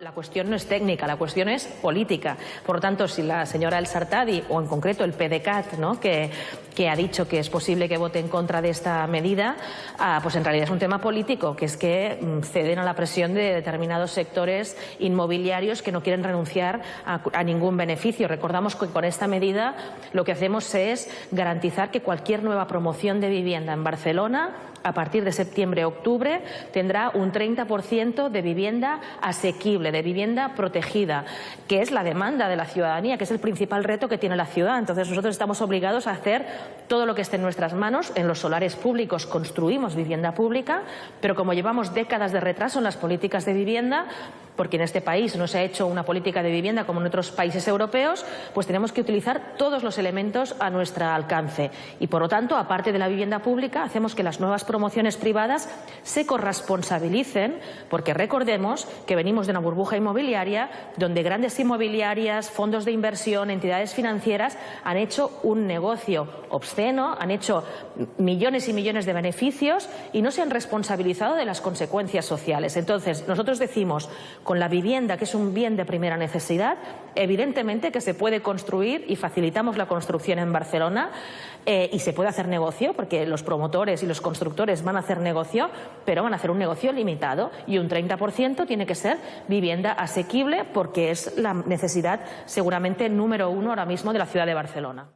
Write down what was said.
La cuestión no es técnica, la cuestión es política. Por lo tanto, si la señora El Sartadi, o en concreto el PDCAT, ¿no? que, que ha dicho que es posible que vote en contra de esta medida, ah, pues en realidad es un tema político, que es que mm, ceden a la presión de determinados sectores inmobiliarios que no quieren renunciar a, a ningún beneficio. Recordamos que con esta medida lo que hacemos es garantizar que cualquier nueva promoción de vivienda en Barcelona a partir de septiembre-octubre tendrá un 30% de vivienda asequible, de vivienda protegida, que es la demanda de la ciudadanía, que es el principal reto que tiene la ciudad. Entonces nosotros estamos obligados a hacer todo lo que esté en nuestras manos. En los solares públicos construimos vivienda pública, pero como llevamos décadas de retraso en las políticas de vivienda, porque en este país no se ha hecho una política de vivienda como en otros países europeos, pues tenemos que utilizar todos los elementos a nuestro alcance. Y por lo tanto, aparte de la vivienda pública, hacemos que las nuevas promociones privadas se corresponsabilicen, porque recordemos que venimos de una burbuja inmobiliaria donde grandes inmobiliarias, fondos de inversión, entidades financieras han hecho un negocio obsceno, han hecho millones y millones de beneficios y no se han responsabilizado de las consecuencias sociales. Entonces, nosotros decimos con la vivienda, que es un bien de primera necesidad, evidentemente que se puede construir y facilitamos la construcción en Barcelona eh, y se puede hacer negocio, porque los promotores y los constructores van a hacer negocio, pero van a hacer un negocio limitado y un 30% tiene que ser vivienda asequible porque es la necesidad seguramente número uno ahora mismo de la ciudad de Barcelona.